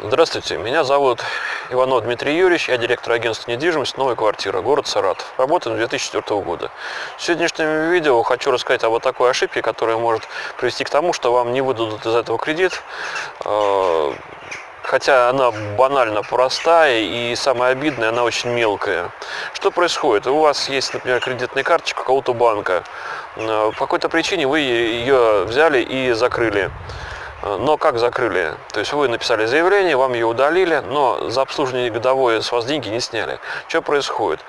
Здравствуйте, меня зовут Иванов Дмитрий Юрьевич, я директор агентства недвижимость «Новая квартира», город Саратов. Работаю с 2004 года. В сегодняшнем видео хочу рассказать об такой ошибке, которая может привести к тому, что вам не выдадут из этого кредит, э, хотя она банально простая и самое обидное, она очень мелкая. Что происходит? У вас есть, например, кредитная карточка какого-то банка, э, по какой-то причине вы ее взяли и закрыли. Но как закрыли? То есть вы написали заявление, вам ее удалили, но за обслуживание годовое с вас деньги не сняли. Что происходит?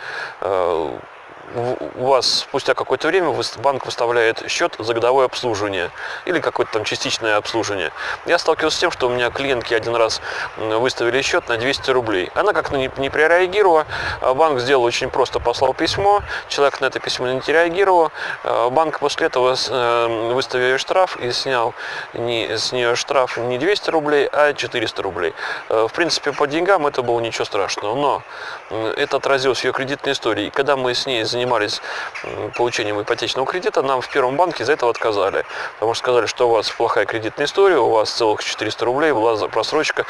У вас спустя какое-то время банк выставляет счет за годовое обслуживание или какое-то там частичное обслуживание. Я сталкивался с тем, что у меня клиентки один раз выставили счет на 200 рублей. Она как-то не, прореагировала, а банк сделал очень просто, послал письмо, человек на это письмо не реагировал, а банк после этого э, выставил штраф и снял не, с нее штраф не 200 рублей, а 400 рублей. Э, в принципе, по деньгам это было ничего страшного, но это отразилось в ее кредитной истории. И когда мы с ней занимались получением ипотечного кредита, нам в первом банке за это отказали. Потому что сказали, что у вас плохая кредитная история, у вас целых 400 рублей, была просрочка.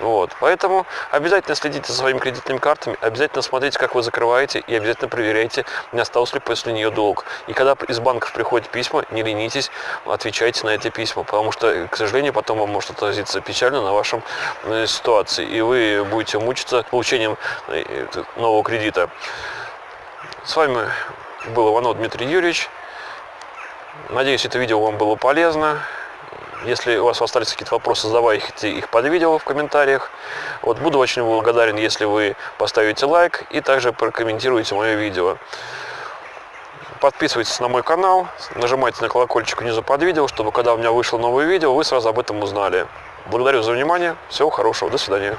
Вот. Поэтому обязательно следите за своими кредитными картами, обязательно смотрите, как вы закрываете, и обязательно проверяйте, не остался ли после нее долг. И когда из банков приходят письма, не ленитесь, отвечайте на эти письма, потому что, к сожалению, потом вам может отразиться печально на вашем э, ситуации, и вы будете мучиться получением э, нового кредита. С вами был Иванов Дмитрий Юрьевич. Надеюсь, это видео вам было полезно. Если у вас остались какие-то вопросы, задавайте их под видео в комментариях. Вот, буду очень благодарен, если вы поставите лайк и также прокомментируете мое видео. Подписывайтесь на мой канал, нажимайте на колокольчик внизу под видео, чтобы когда у меня вышло новое видео, вы сразу об этом узнали. Благодарю за внимание, всего хорошего, до свидания.